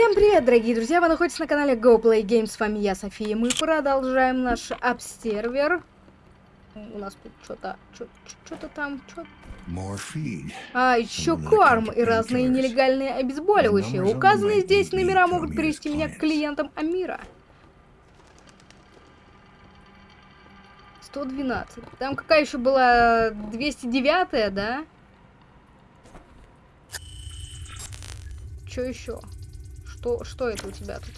Всем привет, дорогие друзья! Вы находитесь на канале Go Play Games. С вами я, София. Мы продолжаем наш обсервер. У нас тут что-то... Что-то там... Что а, еще корм и разные нелегальные обезболивающие. Указанные здесь номера могут привести меня к клиентам Амира. 112. Там какая еще была 209, да? Что еще? Что, что это у тебя тут?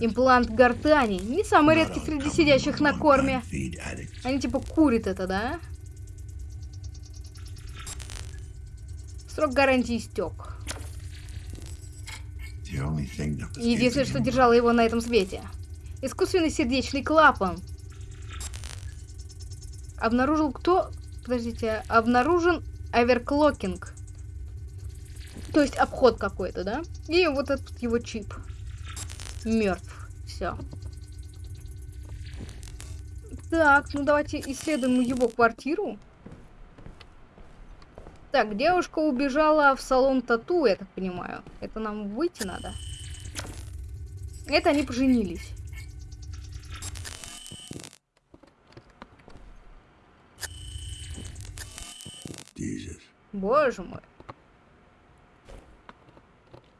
Имплант гортани. Не самый редкий среди сидящих на корме. Они типа курят это, да? Срок гарантии истек. Единственное, что держало его на этом свете. Искусственный сердечный клапан. Обнаружил кто? Подождите, обнаружен оверклокинг. То есть обход какой-то, да? И вот этот его чип. Мертв. Все. Так, ну давайте исследуем его квартиру. Так, девушка убежала в салон тату, я так понимаю. Это нам выйти надо. Это они поженились. Боже мой.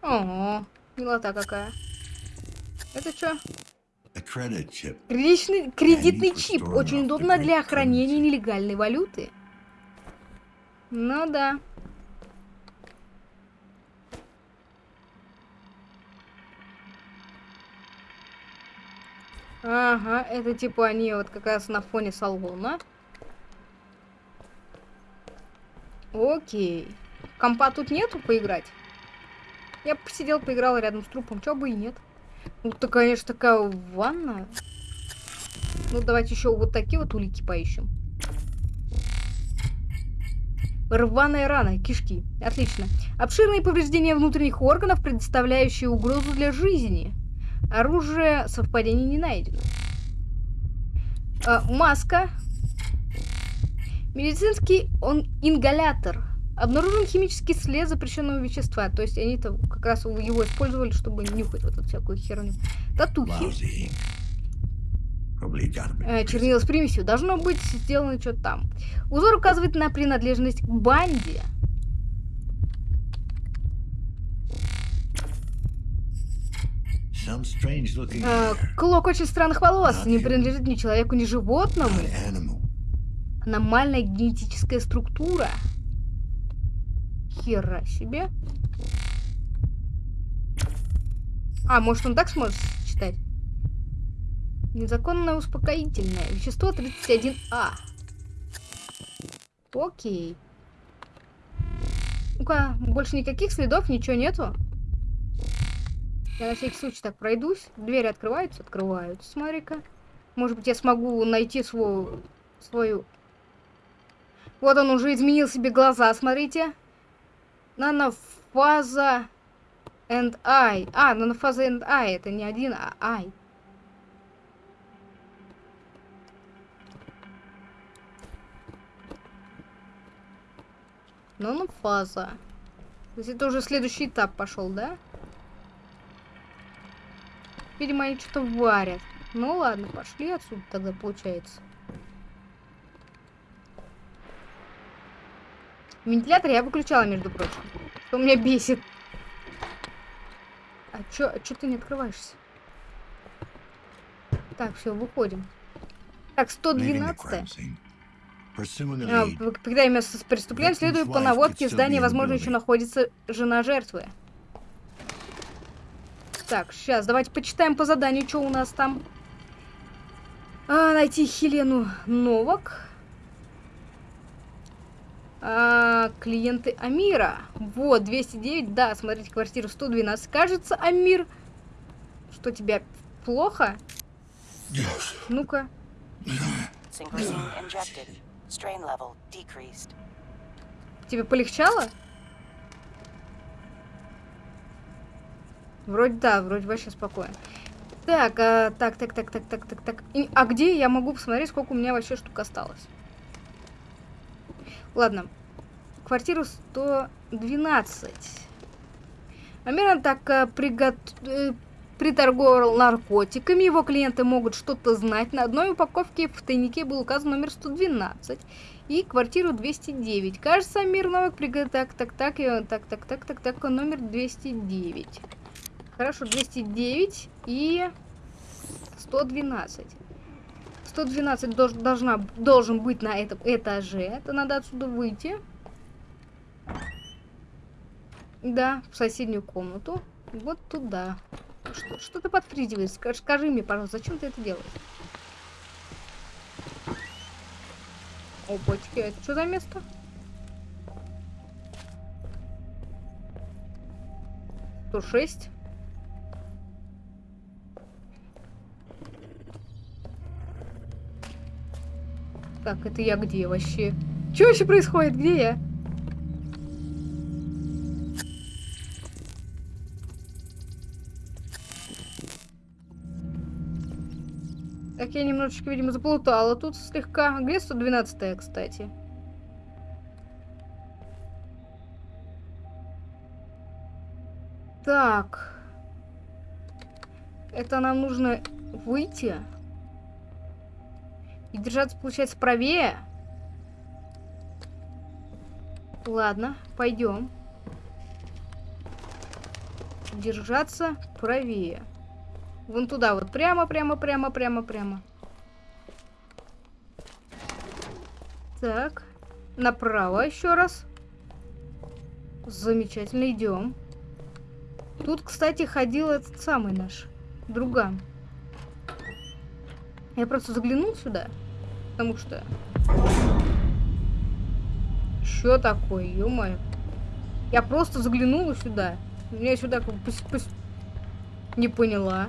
Ого, милота какая. Это что? Кредитный, кредитный чип. Очень удобно для хранения нелегальной валюты. Ну да. Ага, это типа они вот как раз на фоне салона. Окей. Компа тут нету поиграть? Я посидел, поиграл рядом с трупом, чё бы и нет. Ну, то, конечно, такая ванна. Ну, давайте еще вот такие вот улики поищем. Рваная рана, кишки. Отлично. Обширные повреждения внутренних органов, предоставляющие угрозу для жизни. Оружие совпадений не найдено. А, маска. Медицинский он ингалятор. Обнаружен химический след запрещенного вещества. То есть они-то как раз его использовали, чтобы нюхать вот эту всякую херню. Татухи. Э, чернила с примесью. Должно быть сделано что-то там. Узор указывает на принадлежность к банде. Э, клок очень странных волос. Не принадлежит ни человеку, ни животному. Аномальная генетическая структура. Хера себе. А, может он так сможет читать? Незаконное успокоительное. Вещество 31А. Окей. Ну-ка, больше никаких следов, ничего нету. Я на всякий случай так пройдусь. Двери открываются? Открываются, смотри-ка. Может быть, я смогу найти свою... свою... Вот он уже изменил себе глаза, смотрите. Нанофаза and I. А, нанофаза and I. Это не один, а I. Нанофаза. То это уже следующий этап пошел, да? Видимо, они что-то варят. Ну ладно, пошли отсюда тогда, получается. Вентилятор я выключала, между прочим. Что меня бесит. А чё, а чё ты не открываешься? Так, все, выходим. Так, 112 а, Когда место с преступлением, следует по наводке здания, возможно, еще находится жена жертвы. Так, сейчас, давайте почитаем по заданию, что у нас там. А, найти Хелену Новак. А, клиенты Амира. Вот, 209, да, смотрите, квартира 112. Кажется, Амир, что тебя плохо? Yes. Ну-ка. Тебе полегчало? Вроде да, вроде вообще спокойно. Так, а, так, так, так, так, так, так, так. И, а где я могу посмотреть, сколько у меня вообще штук осталось? Ладно. Квартиру 112. Амиран так э, пригот... Э, приторговал наркотиками, его клиенты могут что-то знать. На одной упаковке в тайнике был указан номер 112 и квартиру 209. Кажется, Амир Новик приготовил... Так, так, так, так, так, так, так, так, номер 209. Хорошо, 209 и 112. 112 дож, должна, должен быть на этом этаже. Это надо отсюда выйти. Да, в соседнюю комнату. Вот туда. Что, что ты подпрыгиваешь? Скажи, скажи мне, пожалуйста, зачем ты это делаешь? Опачки, это что за место? Сто шесть. Так, это я где вообще? Что вообще происходит? Где я? Так, я немножечко, видимо, заплутала тут слегка. Где 112 кстати? Так. Это нам нужно выйти. И держаться, получается, правее. Ладно, пойдем. Держаться правее. Вон туда вот. Прямо, прямо, прямо, прямо, прямо. Так. Направо еще раз. Замечательно, идем. Тут, кстати, ходил этот самый наш друган. Я просто заглянул сюда, потому что... Что такое, ё-моё? Я просто заглянула сюда. Меня сюда как бы... Не поняла.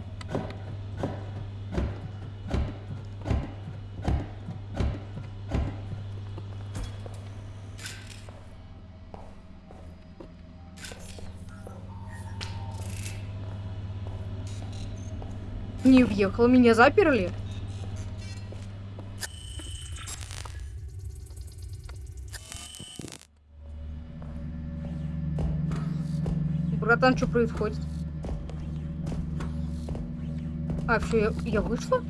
Не въехал, меня заперли? Братан, что происходит? А, все, я, я вышла?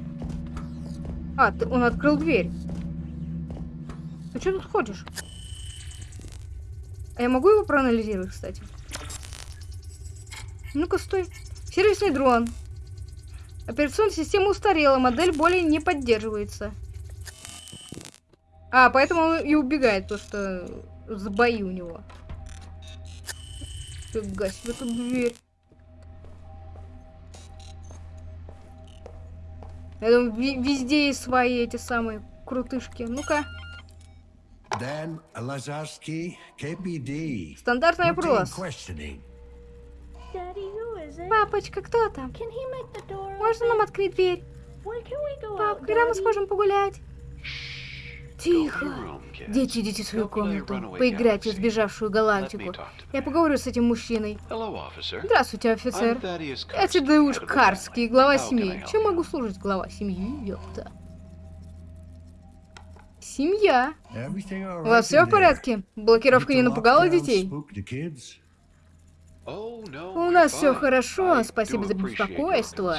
А, ты, он открыл дверь. Ты что тут ходишь? А я могу его проанализировать, кстати? Ну-ка, стой. Сервисный дрон. Операционная система устарела, модель более не поддерживается. А, поэтому он и убегает, то что с бои у него. Фига себе тут дверь. Я думаю, везде есть свои эти самые крутышки. Ну-ка. Стандартный опрос. Папочка, кто там? Можно нам открыть дверь? Пап, когда мы сможем погулять? Тихо. Дети, идите в свою комнату. Поиграйте в сбежавшую галактику. Я поговорю с этим мужчиной. Здравствуйте, офицер. Я Тедеуш Карский, глава семьи. Чем могу служить, глава семьи? Ёпта. Семья. У вас все в порядке? Блокировка не напугала детей? У нас все хорошо, спасибо за беспокойство.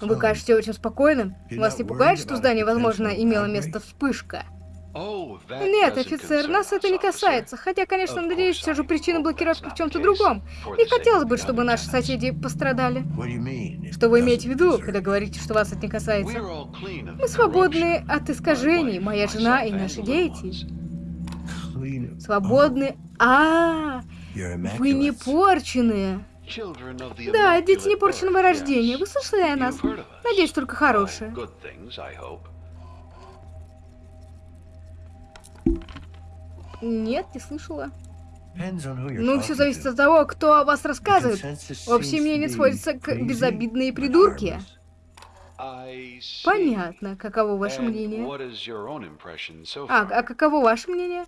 Вы кажете очень спокойным. Вас не пугает, что в здании, возможно, имела место вспышка? Нет, офицер, нас это не касается. Хотя, конечно, надеюсь, все же причина блокировки в чем-то другом. Не хотелось бы, чтобы наши соседи пострадали. Что вы имеете в виду, когда говорите, что вас это не касается? Мы свободны от искажений, моя жена и наши дети. Свободны... А, -а, -а вы не порченые. Да, дети не порченного рождения. Вы слышали о нас? Надеюсь, только хорошее. Нет, не слышала. Ну, все зависит от того, кто о вас рассказывает. Общее мнение сводится к безобидные придурки. Понятно. Каково ваше мнение? А, а каково ваше мнение?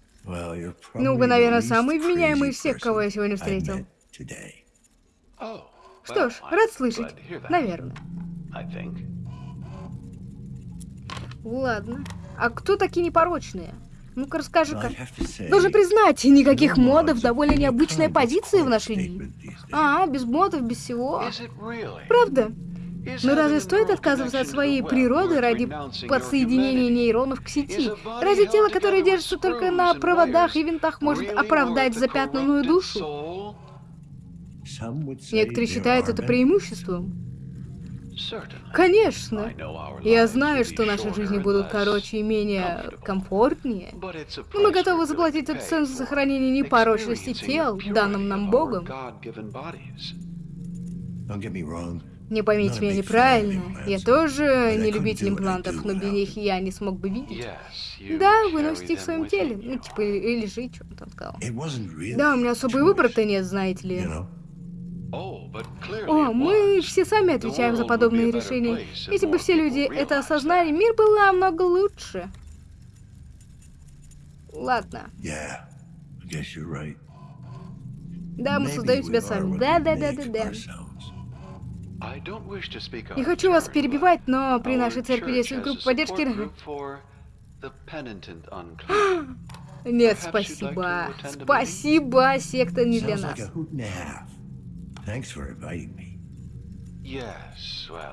Ну, вы, наверное, самый вменяемый из всех, кого я сегодня встретил. Что ж, рад слышать. Наверное. Ладно. А кто такие непорочные? Ну-ка расскажи-ка. Должен признать, никаких модов, довольно необычная позиция в наши дни. А, без модов, без всего. Правда? Но разве стоит отказываться от своей природы ради подсоединения нейронов к сети? Разве тело, которое держится только на проводах и винтах, может оправдать запятнанную душу? Некоторые считают это преимуществом. Конечно. Я знаю, что наши жизни будут короче и менее комфортнее. Но мы готовы заплатить эту цену за сохранение непорочности тел, данным нам Богом. Не поймите меня неправильно. Я тоже не любитель имплантов, но без них я не смог бы видеть. Да, вы носите их в своем теле. Ну, типа, или жить, что он там сказал. Да, у меня особый выбор-то нет, знаете ли. О, мы все сами отвечаем за подобные решения. Если бы все люди это осознали, мир был намного лучше. Ладно. Да, мы создаем себя сами. Да, да, да, да, да. Не хочу вас перебивать, но при нашей церкви действует группа поддержки. Нет, спасибо. Спасибо, секта не для нас.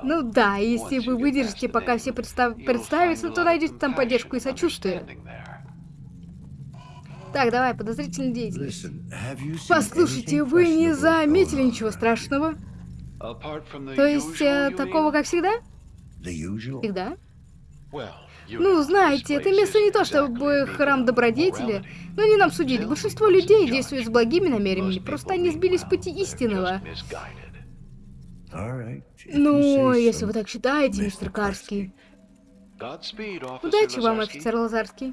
Ну да, если вы выдержите, пока все представ... представятся, то найдете там поддержку и сочувствие. Так, давай, подозрительная деятельность. Послушайте, вы не заметили ничего страшного? То есть, э, такого, как всегда? Всегда? Ну, знаете, это место не то чтобы храм добродетели, но не нам судить. Большинство людей действуют с благими намерениями, просто они сбились с пути истинного. Ну, если вы так считаете, мистер Карский. Удачи вам, офицер Лазарский.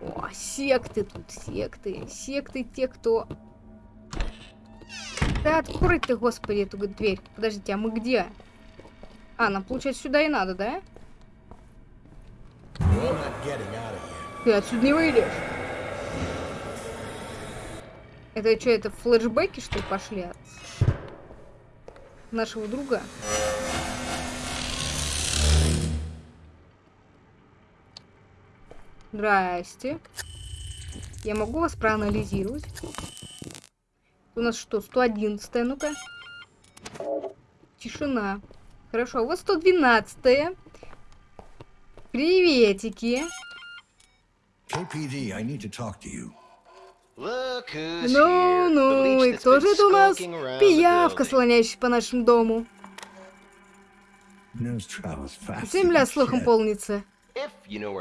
О, секты тут, секты. Секты те, кто... Да открой ты, господи, эту дверь. Подождите, а мы где? А, нам, получается, сюда и надо, да? Ты отсюда не выйдешь. Это что, это флешбеки, что ли, пошли от нашего друга? Здрасте. Я могу вас проанализировать? У нас что, 111 ну-ка. Тишина. Хорошо, вот 112 -е. Приветики. KPD, I need to talk to you. Ну, ну, и кто же это у нас? Пиявка, слоняющая по нашему дому. Земля слухом полнится.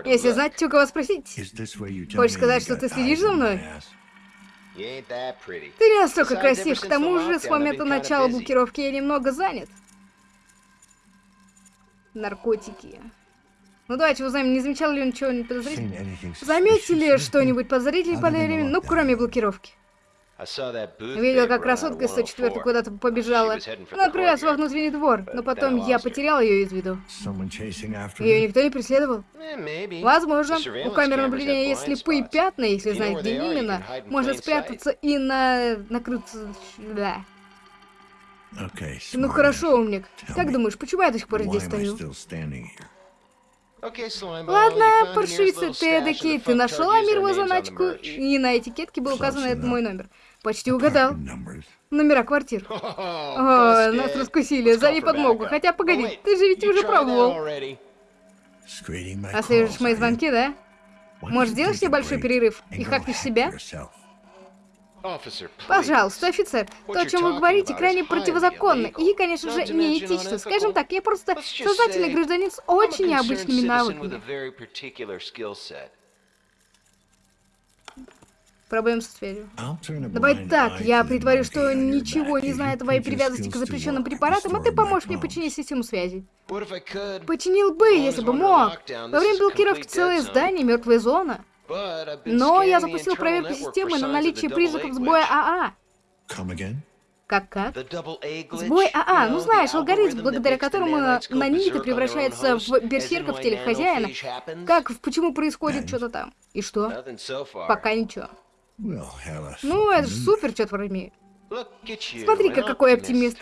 Если знать, у кого спросить. Хочешь сказать, что ты следишь за мной? Ты не настолько красив, к тому же с момента начала блокировки я немного занят наркотики. Ну давайте узнаем, не замечал ли он чего-нибудь подозрительного? Заметили что-нибудь подозрительное по времени, ну кроме блокировки? Видел, как красотка 104 куда-то побежала. Она отправилась во внутренний двор, но потом я потерял ее из виду. Ее никто не преследовал? Возможно. У камер наблюдения есть слепые пятна, если знать, где именно. Может спрятаться и на... накрыться... Да. Ну хорошо, умник. Как думаешь, почему я до сих пор здесь стою? Ладно, паршивица ты эдакий, ты нашел Амирову заначку, и на этикетке был указан этот мой номер. Почти угадал. Номера квартир. О, нас раскусили, зови подмогу. Хотя, погоди, ты же ведь уже пробовал. Слышишь мои звонки, да? Может, сделаешь небольшой перерыв и хакнешь себя? Пожалуйста, офицер, то, о чем вы говорите, крайне противозаконно и, конечно же, неэтично. Скажем так, я просто сознательный гражданин с очень необычными навыками. Проблем со связью. Давай так, я притворю, что ничего не знаю о твоей привязанности к запрещенным препаратам, а ты поможешь мне починить систему связи. Починил бы, если бы мог. Во время блокировки целое здание, мертвая зона. Но я запустил проверку системы на наличие признаков сбоя АА. Как как? Сбой АА, ну знаешь, алгоритм, благодаря которому наниты превращается в берсерка в теле хозяина. Как, почему происходит что-то там? И что? Пока ничего. Ну, это же супер, черт возьми. Смотри-ка, какой оптимист.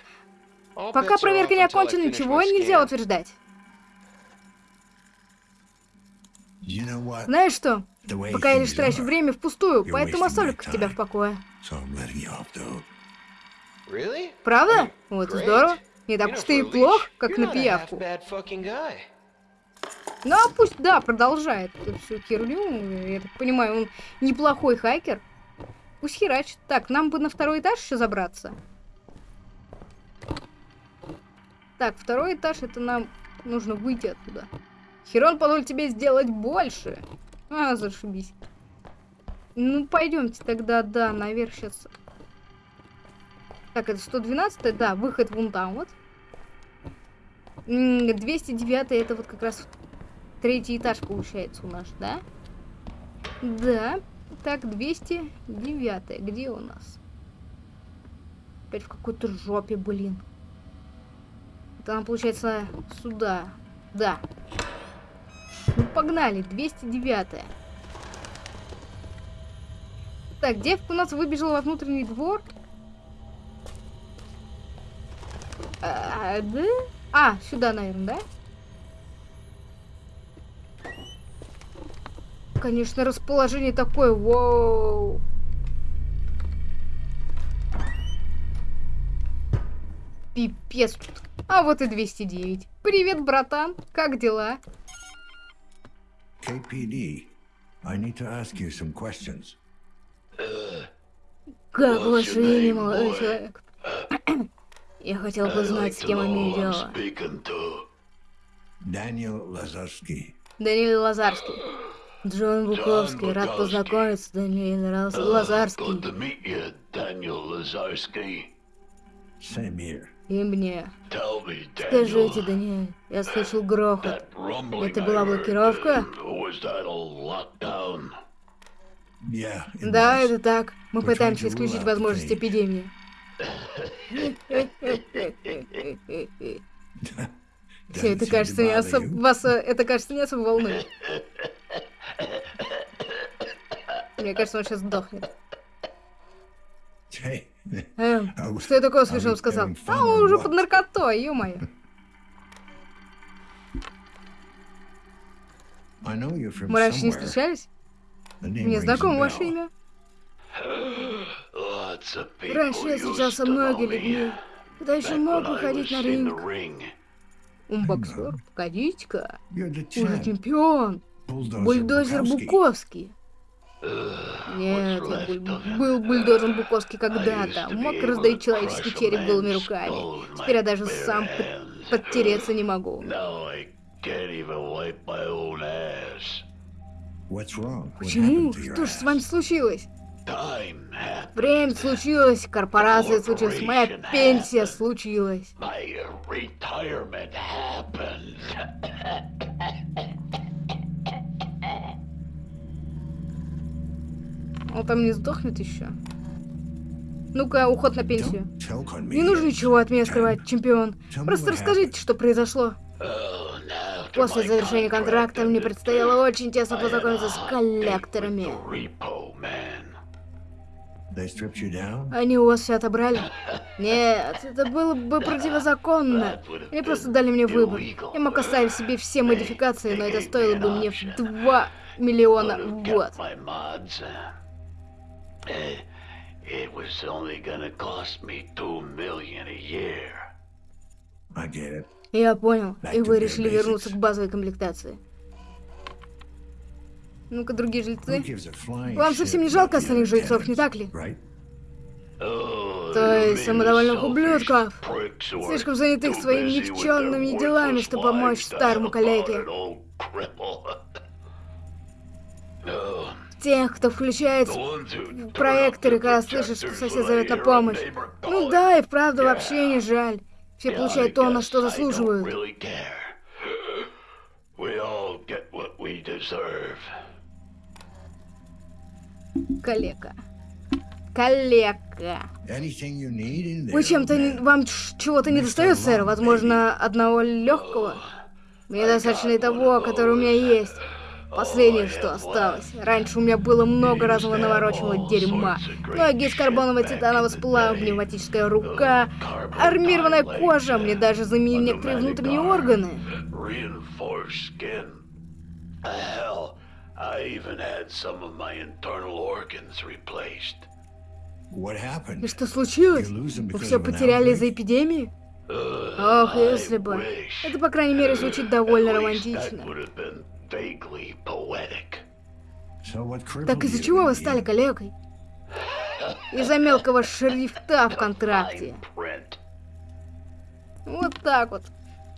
Пока проверка не окончена, ничего нельзя утверждать. Знаешь что? Пока я лишь трачу время впустую, поэтому оставлю тебя в покое. Правда? Вот здорово. Не так уж ты и плох, как на пиявку. Ну, а пусть, да, продолжает эту всю херню. Я так понимаю, он неплохой хакер. Пусть херачит. Так, нам бы на второй этаж еще забраться. Так, второй этаж, это нам нужно выйти оттуда. Херон позволит тебе сделать больше. А, зашибись. Ну, пойдемте тогда, да, наверх сейчас. Так, это 112 да, выход вон там вот. 209 это вот как раз третий этаж получается у нас, да? Да. Так, 209 где у нас? Опять в какой-то жопе, блин. Там, получается, сюда. Да. Ну, погнали. 209 -е. Так, девка у нас выбежала во внутренний двор. А, да? А, сюда, наверное, да? Конечно, расположение такое, воу. Пипец. А вот и 209. Привет, братан. Как дела? KPD, I need to ask you some questions. Как ваше имя, молодой человек? Я хотел бы знать, с кем имею дело. Даниэл Лазарский. Даниил Лазарский. Джон Буковский, рад познакомиться, Даниил Лазарский. И мне. Скажите, Даниэль, я слышал грохот. Это была блокировка? Да, это так. Мы пытаемся исключить возможность эпидемии. Все это кажется не особо... Вас это кажется не особо волнует. Мне кажется, он сейчас сдохнет. Что я такое слышал, сказал? А, он уже под наркотой, ё-моё. Мы раньше не встречались? Мне знакомо ваше имя. Раньше я встречался многими людьми, когда еще мог выходить на ринг. Умбоксер, погодите-ка. Уже чемпион. Бульдозер Буковский. Нет, я был, был бульдозером Буковский когда-то. Мог раздавить человеческий череп голыми руками. Теперь я даже сам под подтереться не могу. Почему? Что ж с вами случилось? Время случилось, корпорация случилась, моя пенсия случилась. Он там не сдохнет еще? Ну-ка, уход на пенсию. Не нужно ничего от меня скрывать, чемпион. Просто расскажите, что произошло. После завершения контракта мне предстояло очень тесно познакомиться с коллекторами. Они у вас все отобрали? Нет, это было бы противозаконно. Они просто дали мне выбор. Я мог оставить себе все модификации, но это стоило бы мне в 2 миллиона в год. It was only gonna cost me two million a year. I get it. Я понял. И вы решили вернуться к базовой комплектации. Ну-ка, другие жильцы. Вам совсем не жалко остальных жильцов, не так ли? То есть самодовольных ублюдков, слишком занятых своими никчемными делами, чтобы помочь старому коллеге. Тех, кто включает проекторы, когда слышит, что сосед зовет на помощь. Ну да, и вправду вообще не жаль. Все получают то, на что заслуживают. Калека. Калека. Вы чем-то вам чего-то не достает, сэр? Возможно, одного легкого? Мне достаточно и того, который у меня есть. Последнее, что осталось. Раньше у меня было много разного навороченного дерьма. Ноги из карбонового титанового сплава, пневматическая рука, армированная кожа, мне даже заменили некоторые внутренние органы. И что случилось? Вы все потеряли из-за эпидемии? Ох, если бы. Это, по крайней мере, звучит довольно романтично. Так из-за чего вы стали коллегой? Из-за мелкого шрифта в контракте. Вот так вот.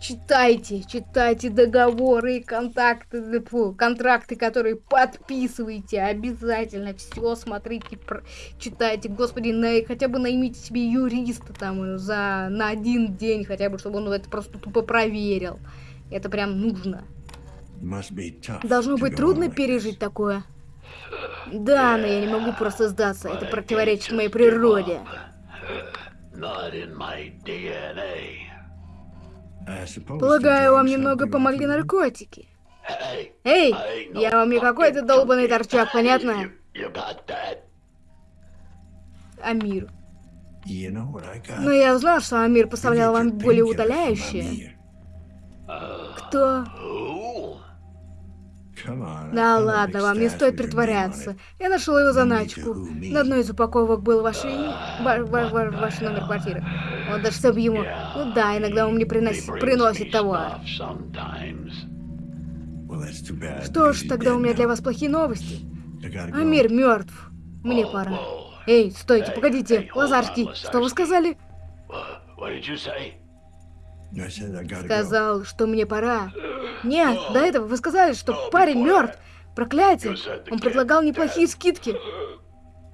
Читайте, читайте договоры и контакты, фу, контракты, которые подписываете. Обязательно все смотрите, про, читайте. Господи, на, хотя бы наймите себе юриста там за, на один день, хотя бы, чтобы он это просто тупо проверил. Это прям нужно. Должно быть трудно пережить такое. Да, но я не могу просто сдаться. Это противоречит моей природе. Полагаю, вам немного помогли наркотики. Эй, я вам не какой-то долбанный торчак, понятно? Амир. Но я узнал, что Амир поставлял вам более удаляющее. Кто? Да ладно, вам не стоит притворяться. Я нашел его заначку. На одной из упаковок был ваш, ва ва ва ваш номер квартиры. Вот даже чтоб ему... Ну да, иногда он мне приносит, приносит товар. Что ж, тогда у меня для вас плохие новости. Амир мертв. Мне пора. Эй, стойте, погодите. Лазарский, что вы сказали? Сказал, что мне пора. Нет, до этого вы сказали, что парень мертв. Проклятие. Он предлагал неплохие скидки.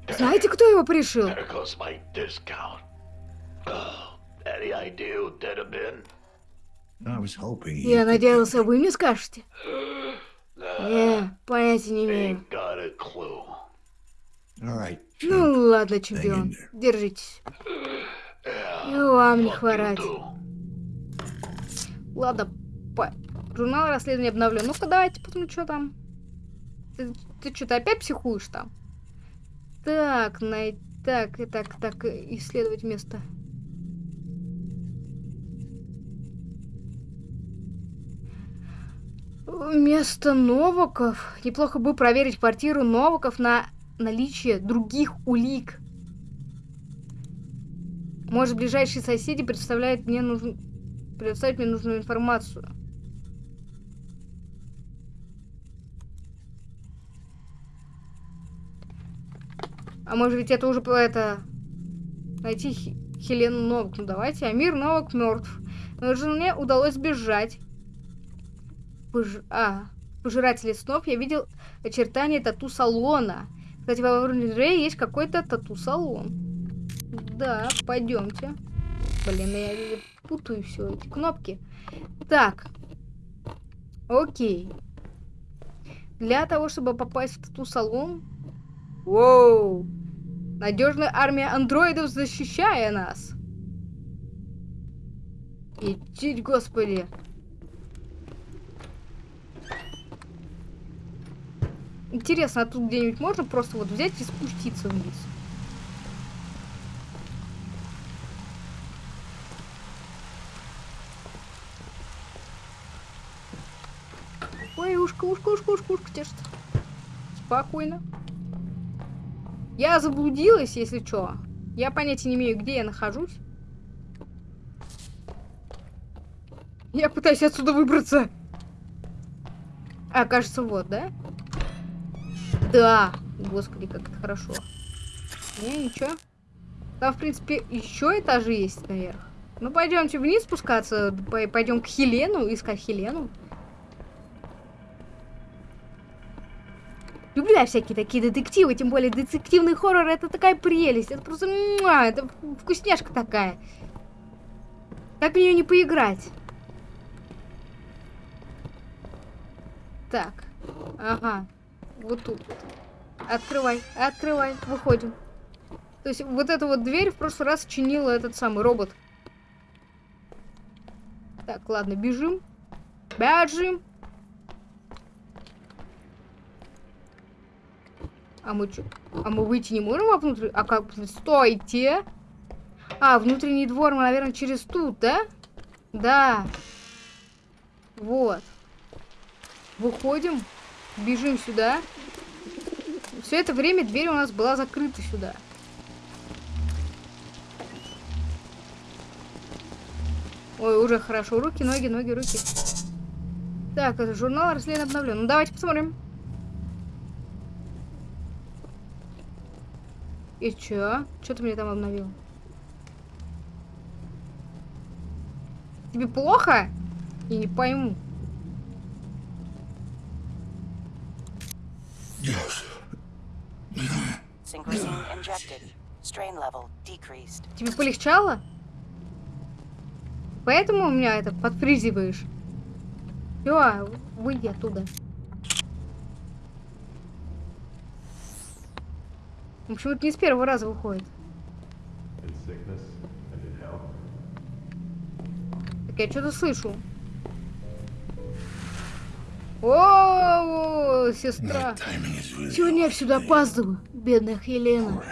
Знаете, кто его пришил? Я надеялся, вы мне скажете. Не, понятия не имею. Ну ладно, чемпион, держитесь. И вам не хворать. Ладно, по... журнал расследования обновлен. Ну-ка, давайте посмотрим, что там. Ты, ты что-то опять психуешь там? Так, най... так, так, так, исследовать место. Место Новаков. Неплохо бы проверить квартиру Новаков на наличие других улик. Может, ближайшие соседи представляют мне нужен предоставить мне нужную информацию. А может быть это уже это... Найти Хелену Новак. Ну давайте, Амир Новак мертв. Но жене удалось сбежать. Пож... А, пожиратели снов я видел очертания тату-салона. Кстати, в Авреле есть какой-то тату-салон. Да, пойдемте. Блин, я путаю все эти кнопки. Так. Окей. Для того, чтобы попасть в тату-салон... Воу! Надежная армия андроидов, защищая нас. Идите, господи. Интересно, а тут где-нибудь можно просто вот взять и спуститься вниз? Ой, ушко, ушко, ушко, ушко, ушко тешит. Спокойно. Я заблудилась, если что. Я понятия не имею, где я нахожусь. Я пытаюсь отсюда выбраться. А, кажется, вот, да? Да. Господи, как это хорошо. Не, ничего. Там, в принципе, еще этажи есть наверх. Ну, пойдемте вниз спускаться. Пойдем к Хелену, искать Хелену. Люблю я всякие такие детективы, тем более детективный хоррор это такая прелесть. Это просто, муа, это вкусняшка такая. Как в нее не поиграть? Так, ага, вот тут. Открывай, открывай, выходим. То есть вот эту вот дверь в прошлый раз чинила этот самый робот. Так, ладно, бежим. Бежим. А мы что? А мы выйти не можем вовнутрь? А как? Стойте! А, внутренний двор, наверное, через тут, да? Да. Вот. Выходим. Бежим сюда. Все это время дверь у нас была закрыта сюда. Ой, уже хорошо. Руки, ноги, ноги, руки. Так, это журнал расследования обновлен. Ну, давайте посмотрим. И чё? Чё ты мне там обновил? Тебе плохо? Я не пойму. Тебе полегчало? Поэтому у меня это подфризиваешь? Все, выйди оттуда. Почему-то не с первого раза выходит. Так я что-то слышу. О, сестра. Сегодня я сюда опаздываю, бедная Хелена.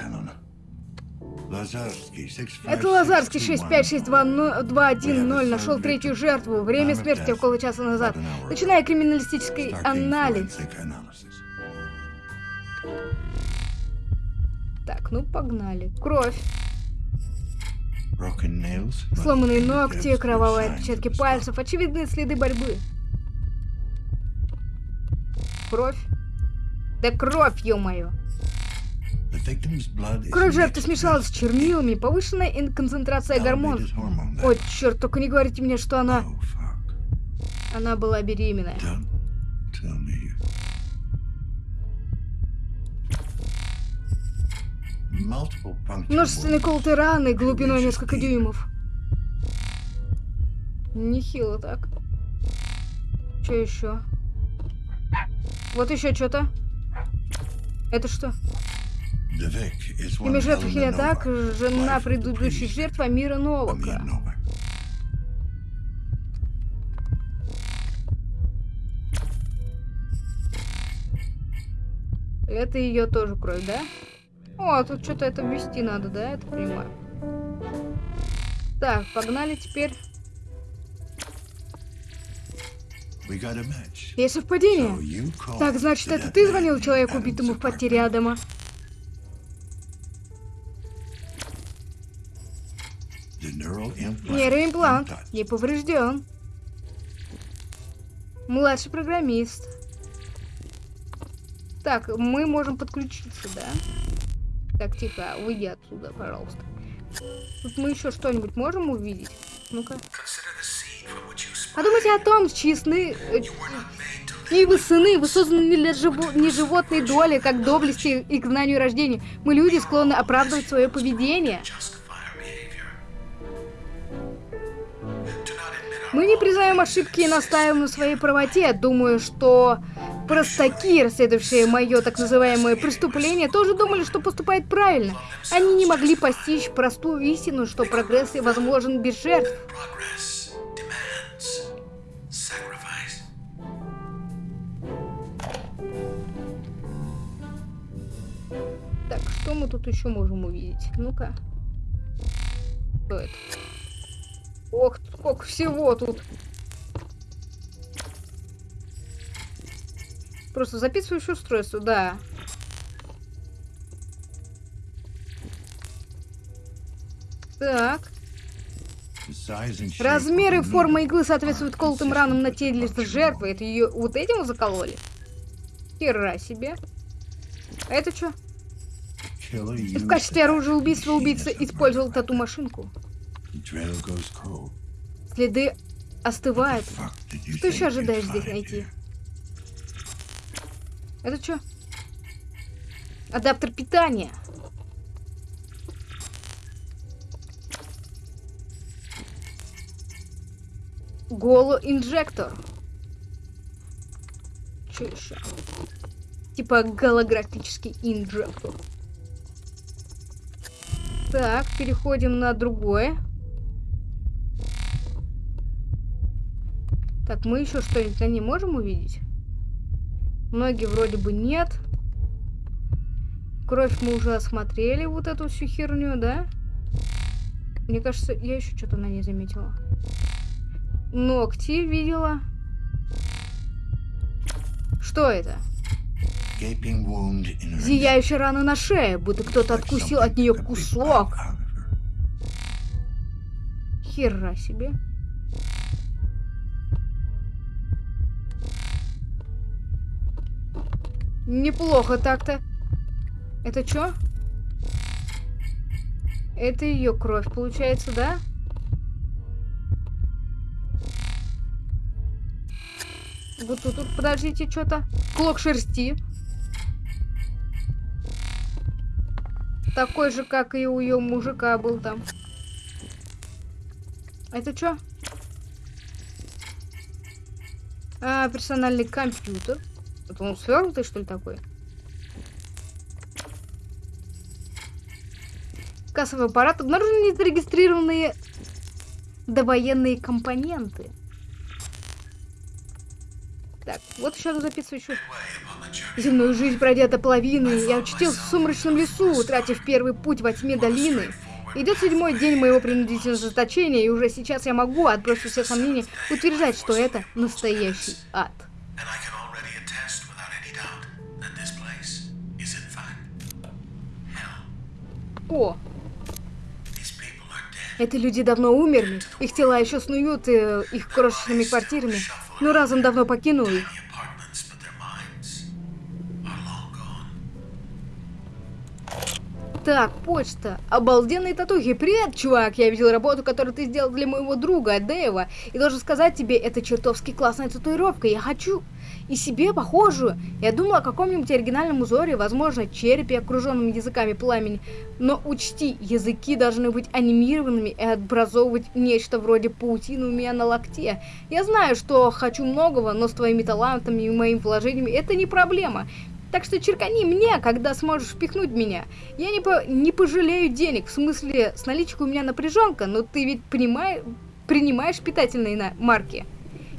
Это Лазарский 656210 нашел третью жертву. Время смерти около часа назад. Начиная криминалистический анализ. Так, ну погнали. Кровь. Сломанные ногти, кровавые отпечатки пальцев, очевидные следы борьбы. Кровь. Да кровь, ё-моё. Кровь жертвы смешалась с чернилами, повышенная концентрация гормонов. Ой, черт, только не говорите мне, что она... Oh, она была беременная. Множественные колотые раны глубиной несколько дюймов. Нехило так. Что еще? Вот еще что-то. Это что? Имя жертвы Хелиатак, жена предыдущей жертвы Амира Новака. Это ее тоже кровь, да? О, тут что-то это ввести надо, да? Это понимаю. Так, погнали теперь. Есть совпадение. Так, значит, это ты звонил человеку, убитому в потере Адама? Нейроимплант не поврежден. Младший программист. Так, мы можем подключиться, да? Так, тихо, выйди отсюда, пожалуйста. Тут мы еще что-нибудь можем увидеть? Ну-ка. Подумайте о том, чьи сны... И вы сыны, вы созданы для живо... не животной доли, как доблести и к знанию рождения. Мы люди склонны оправдывать свое поведение. Мы не признаем ошибки и настаиваем на своей правоте. Думаю, что простаки, расследовавшие мое так называемое преступление, тоже думали, что поступает правильно. Они не могли постичь простую истину, что прогресс возможен без жертв. Так, что мы тут еще можем увидеть? Ну-ка. Что это? Ох, сколько всего тут. Просто записывающее устройство, да. Так. Размеры и форма иглы соответствуют колотым ранам на теле жертвы. Это ее вот этим закололи? Хера себе. А это что? В качестве оружия убийства убийца использовал тату-машинку. Следы остывают. Что еще ожидаешь здесь найти? Это что? Адаптер питания. Голо-инжектор. Что еще? Типа голографический инжектор. Так, переходим на другое. Так, мы еще что-нибудь на ней можем увидеть? Ноги вроде бы нет. Кровь мы уже осмотрели, вот эту всю херню, да? Мне кажется, я еще что-то на ней заметила. Ногти видела. Что это? Зияющая рана на шее, будто кто-то откусил от нее кусок. Хера себе. Неплохо так-то. Это что? Это ее кровь, получается, да? Вот тут, тут подождите, что-то. Клок шерсти. Такой же, как и у ее мужика был там. Это что? А, персональный компьютер. Это он свернутый, что ли, такой? Кассовый аппарат. Обнаружены незарегистрированные довоенные компоненты. Так, вот еще раз записываю Земную жизнь пройдя до половины, я очутился в сумрачном лесу, утратив первый путь во тьме долины. Идет седьмой день моего принудительного заточения, и уже сейчас я могу, отбросив все сомнения, утверждать, что это настоящий ад. О! Эти люди давно умерли, их тела еще снуют э, их крошечными квартирами, но разум давно покинул их. Так, почта. Обалденные татухи. Привет, чувак. Я видел работу, которую ты сделал для моего друга, Дэйва. И должен сказать тебе, это чертовски классная татуировка. Я хочу и себе похожую. Я думал о каком-нибудь оригинальном узоре, возможно, черепе, окруженном языками пламени. Но учти, языки должны быть анимированными и образовывать нечто вроде паутины у меня на локте. Я знаю, что хочу многого, но с твоими талантами и моими вложениями это не проблема. Так что черкани мне, когда сможешь впихнуть меня. Я не, по не пожалею денег, в смысле, с наличкой у меня напряженка, но ты ведь понимаешь, принимаешь питательные на марки.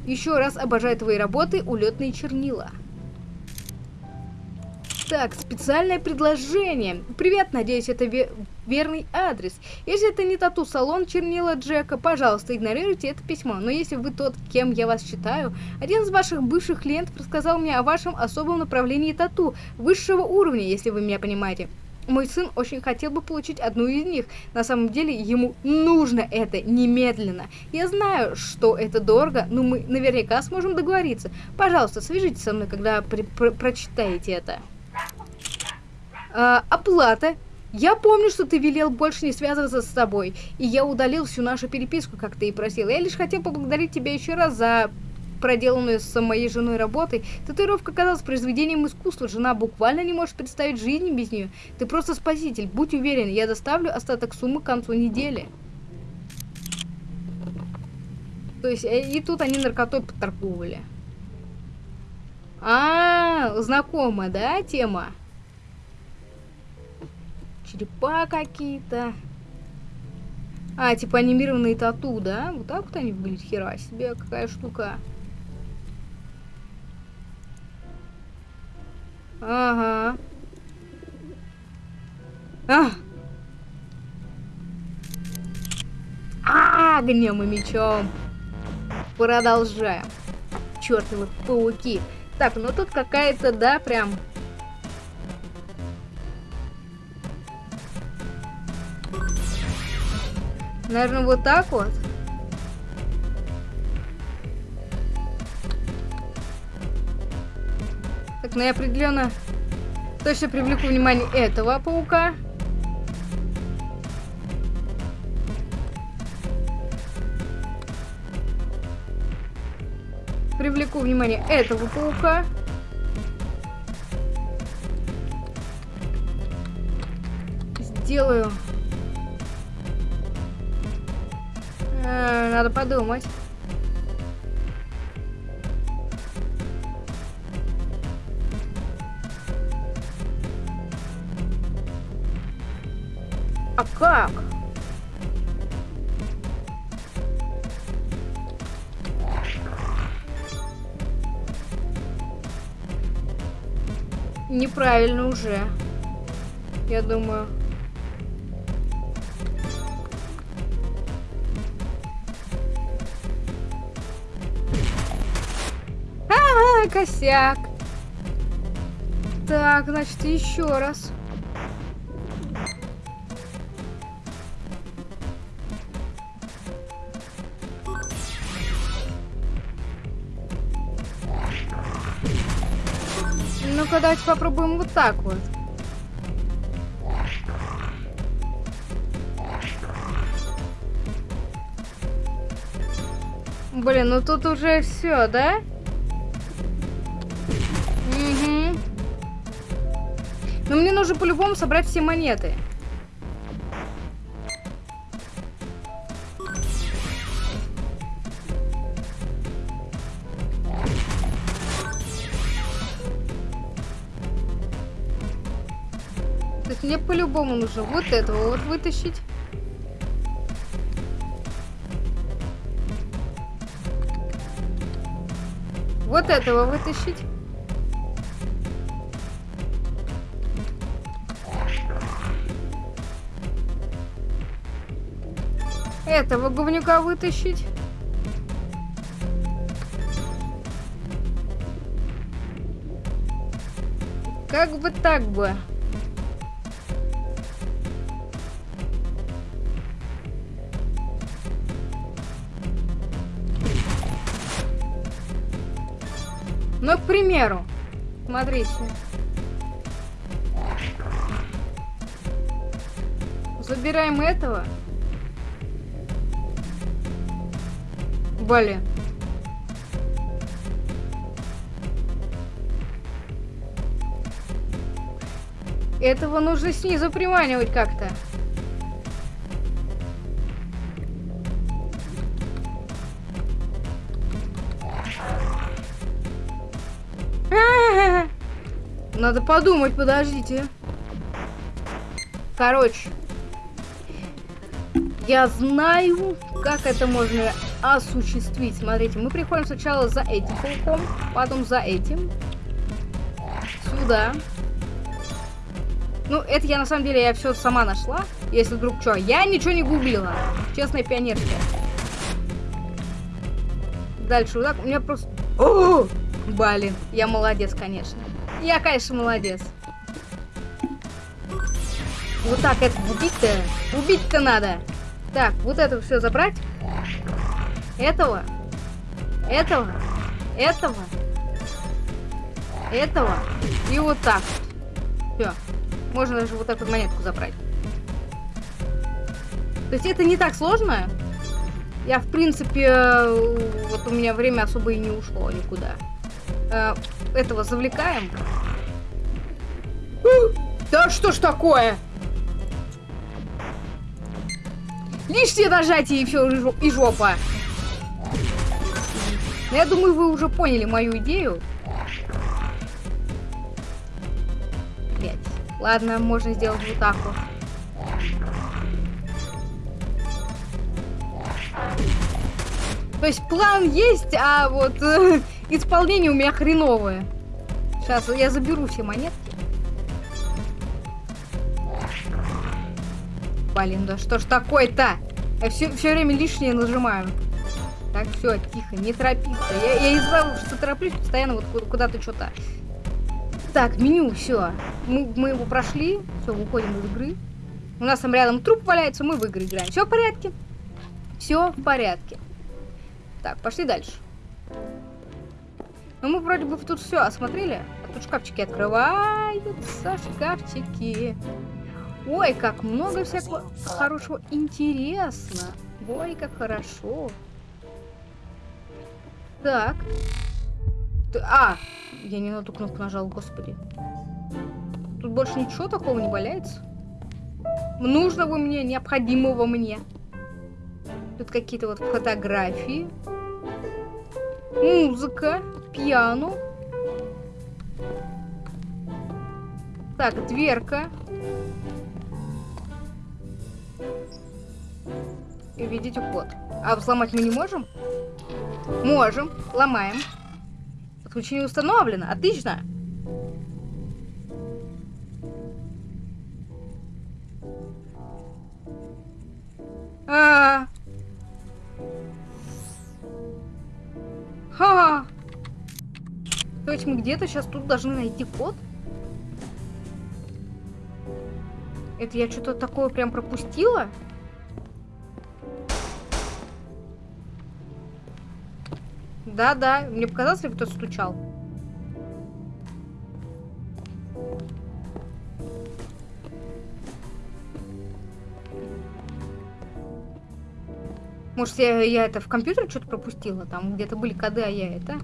Еще раз обожаю твои работы, улетные чернила. Так, специальное предложение. Привет, надеюсь, это ве верный адрес. Если это не тату-салон чернила Джека, пожалуйста, игнорируйте это письмо. Но если вы тот, кем я вас считаю, один из ваших бывших клиентов рассказал мне о вашем особом направлении тату, высшего уровня, если вы меня понимаете. Мой сын очень хотел бы получить одну из них. На самом деле ему нужно это немедленно. Я знаю, что это дорого, но мы наверняка сможем договориться. Пожалуйста, свяжитесь со мной, когда при про прочитаете это. А, оплата. Я помню, что ты велел больше не связываться с тобой, и я удалил всю нашу переписку, как ты и просил. Я лишь хотел поблагодарить тебя еще раз за проделанную с моей женой работой. Татуировка казалась произведением искусства. Жена буквально не может представить жизни без нее. Ты просто спаситель. Будь уверен, я доставлю остаток суммы к концу недели. То есть, э, и тут они наркотой поторговали. А, -а, -а знакомая, да, тема? черепа какие-то. А, типа анимированные тату, да? Вот так вот они выглядят, хера себе, какая штука. Ага. А! А, огнем и мечом. Продолжаем. Чертовы пауки. Так, ну тут какая-то, да, прям Наверное, вот так вот. Так, ну я определенно точно привлеку внимание этого паука. Привлеку внимание этого паука. Сделаю надо подумать. Как? Неправильно уже. Я думаю. косяк. Так, значит, еще раз. Ну-ка, давайте попробуем вот так вот. Блин, ну тут уже все, да? Угу. Но мне нужно по-любому собрать все монеты. Мне по-любому нужно вот этого вот вытащить. Вот этого вытащить. Этого говнюка вытащить. Как бы так бы. Ну, к примеру, смотрите. Забираем этого. Блин. Этого нужно снизу приманивать как-то. Надо подумать, подождите. Короче. Я знаю, как это можно осуществить. Смотрите, мы приходим сначала за этим пауком, потом за этим. Сюда. Ну, это я на самом деле я все сама нашла. Если вдруг что, я ничего не гуглила. Честная пионерка. Дальше вот так. У меня просто... О! Блин, я молодец, конечно. Я, конечно, молодец. Вот так это убить-то. Убить-то надо. Так, вот это все забрать. Этого. Этого. Этого. Этого. И вот так. Все. Можно даже вот так вот монетку забрать. То есть это не так сложно. Я, в принципе, вот у меня время особо и не ушло никуда. Этого завлекаем. Да что ж такое? Лишнее нажатие и все, и жопа. Я думаю, вы уже поняли мою идею. Пять. Ладно, можно сделать вот так вот. То есть план есть, а вот исполнение у меня хреновое. Сейчас я заберу все монетки. Блин, да что ж такое-то? Я все, все время лишнее нажимаю. Так, все, тихо, не торопиться. Я, я из-за что тороплюсь, постоянно вот куда-то что-то. Так, меню, все. Мы, мы его прошли. Все, выходим из игры. У нас там рядом труп валяется, мы в игры играем. Все в порядке. Все в порядке. Так, пошли дальше. Ну, мы вроде бы тут все осмотрели. Тут шкафчики открываются, шкафчики. Ой, как много всякого хорошего. Интересно. Ой, как хорошо. Так. А, я не на ту кнопку нажал, господи. Тут больше ничего такого не валяется. Нужного мне, необходимого мне. Тут какие-то вот фотографии. Музыка, пиано. Так, дверка. И видите код. А взломать мы не можем? Можем. Ломаем. Подключение установлено. Отлично. Где-то сейчас тут должны найти код? Это я что-то такое прям пропустила? Да-да, мне показалось, ли кто-то стучал. Может, я, я это в компьютер что-то пропустила? Там где-то были коды, а я это...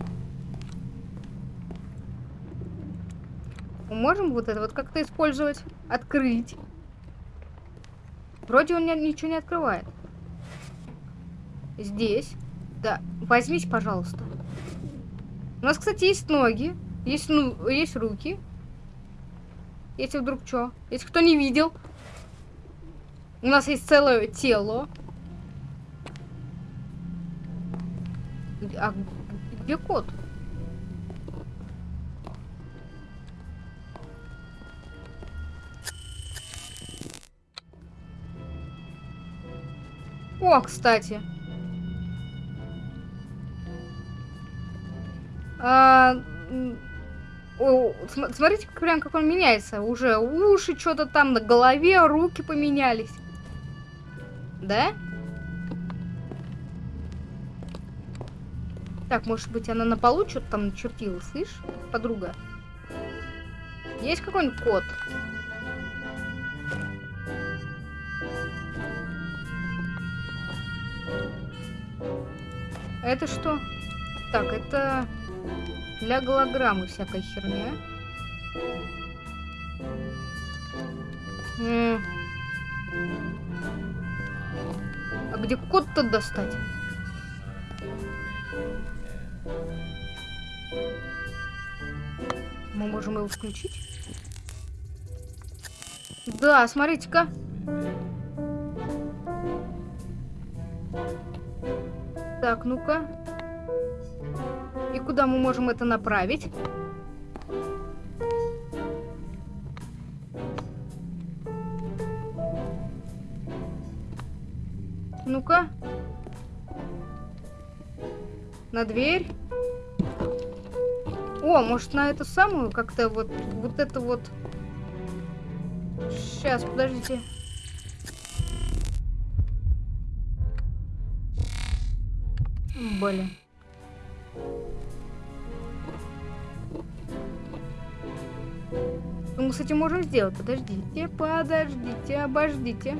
можем вот это вот как-то использовать? Открыть. Вроде он ничего не открывает. Здесь. Да, возьмите, пожалуйста. У нас, кстати, есть ноги, есть, ну, есть руки. Если вдруг что. Если кто не видел. У нас есть целое тело. А где кот? О, кстати. А, о, смотрите, прям как он меняется. Уже уши что-то там на голове, руки поменялись. Да? Так, может быть, она на полу что-то там начертила, слышь, подруга? Есть какой-нибудь код? Это что? Так, это для голограммы всякая херня. А где код-то достать? Мы можем его включить? Да, смотрите-ка. Так, ну-ка. И куда мы можем это направить? Ну-ка. На дверь. О, может на эту самую как-то вот, вот это вот... Сейчас, подождите. Блин. Что мы этим можем сделать? Подождите, подождите, обождите.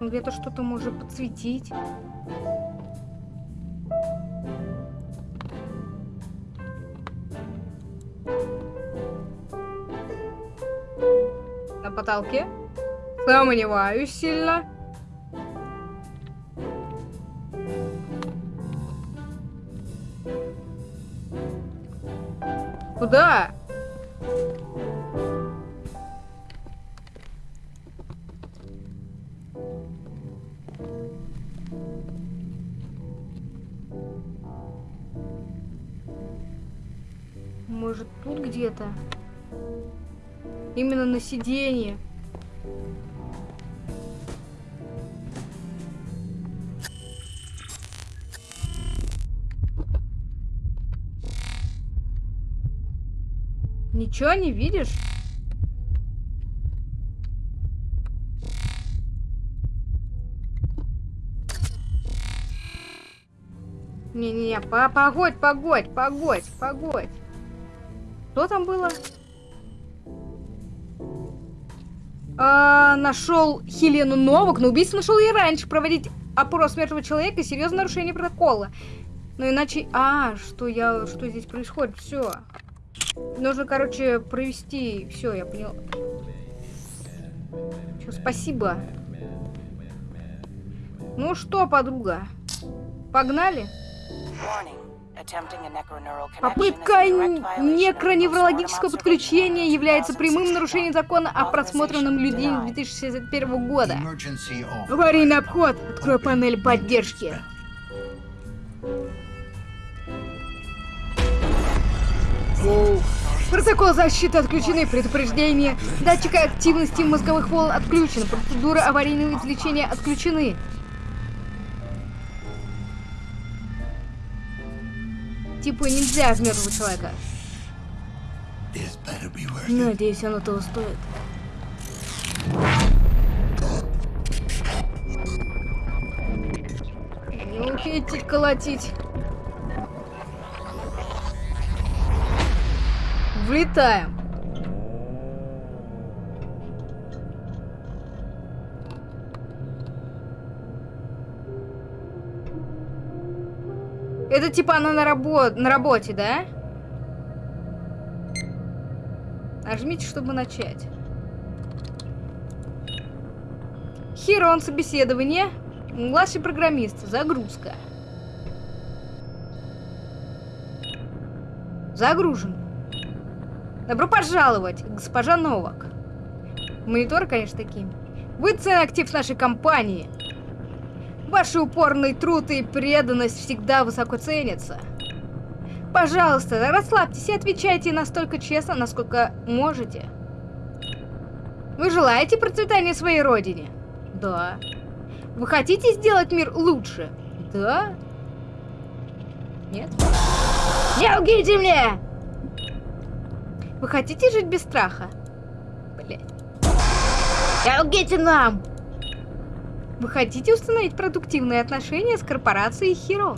Где-то что-то может подсветить. На потолке? Сомневаюсь сильно. Куда? Может, тут где-то? Именно на сиденье. Ничего не видишь? Не-не-не, по погодь, погодь, погодь, погодь. Что там было? А, нашел Хелену Новак, но убийство нашел и раньше. Проводить опрос мертвого человека серьезное нарушение протокола. Ну иначе... А, что я... Что здесь происходит? Все. Нужно, короче, провести... Все, я понял. Все, спасибо. Ну что, подруга? Погнали? Попытка некроневрологического подключения является прямым нарушением закона о просмотренном людей 2061 года. Аварийный обход. Открой панель поддержки. Протокол защиты отключены, предупреждение. Датчик активности мозговых волн отключен, процедуры аварийного излечения отключены. Типа нельзя в мертвого человека. Надеюсь, оно того стоит. Не умеете колотить. Влетаем. Это типа она на, рабо на работе, да? Нажмите, чтобы начать. Херон, собеседование. Младший программист. Загрузка. Загружен. Добро пожаловать, госпожа Новак. Монитор, конечно, такие. Вы ценный актив нашей компании. Ваши упорный труд и преданность всегда высоко ценятся. Пожалуйста, расслабьтесь и отвечайте настолько честно, насколько можете. Вы желаете процветания своей родине? Да. Вы хотите сделать мир лучше? Да. Нет? Не лгите мне! Вы хотите жить без страха? Блять. Не лгите нам! Вы хотите установить продуктивные отношения с корпорацией Хиро?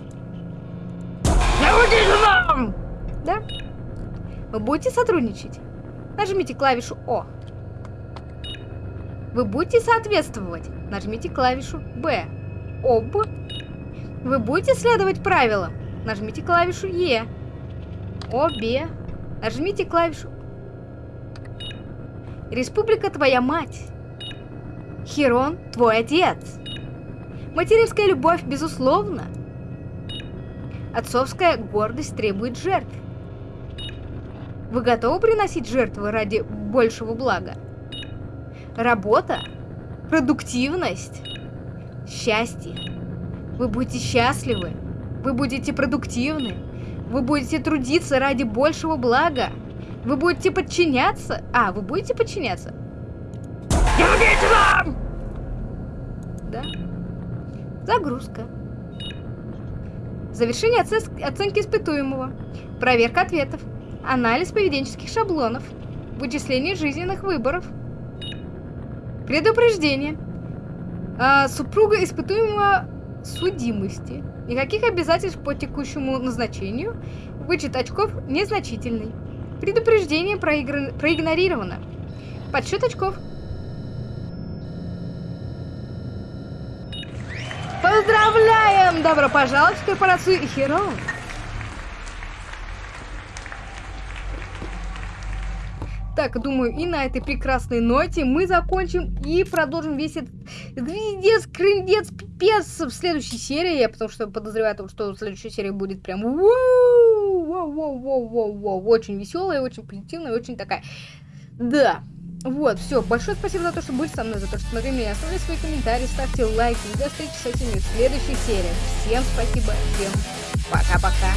Наводите нам! Да? Вы будете сотрудничать? Нажмите клавишу О. Вы будете соответствовать? Нажмите клавишу Б. Об. Вы будете следовать правилам? Нажмите клавишу Е. Обе. Нажмите клавишу Республика твоя мать. Херон – твой отец. Материнская любовь, безусловно. Отцовская гордость требует жертв. Вы готовы приносить жертвы ради большего блага? Работа, продуктивность, счастье. Вы будете счастливы, вы будете продуктивны, вы будете трудиться ради большего блага. Вы будете подчиняться? А, вы будете подчиняться? Помогите нам! Да. Загрузка. Завершение оценки испытуемого. Проверка ответов. Анализ поведенческих шаблонов. Вычисление жизненных выборов. Предупреждение. А, супруга испытуемого судимости. Никаких обязательств по текущему назначению. Вычет очков незначительный. Предупреждение проигр... проигнорировано. Подсчет очков Поздравляем! Добро пожаловать в корпорацию Hero! Так, думаю, и на этой прекрасной ноте мы закончим и продолжим весь этот гвиздец, крындец, пипец в следующей серии, потому что подозреваю, что следующая серия будет прям очень веселая, очень позитивная, очень такая, да, вот, все. Большое спасибо за то, что были со мной, за то, что смотрели меня. Оставляйте свои комментарии, ставьте лайки. И до встречи с этими в следующих сериях. Всем спасибо, всем пока-пока.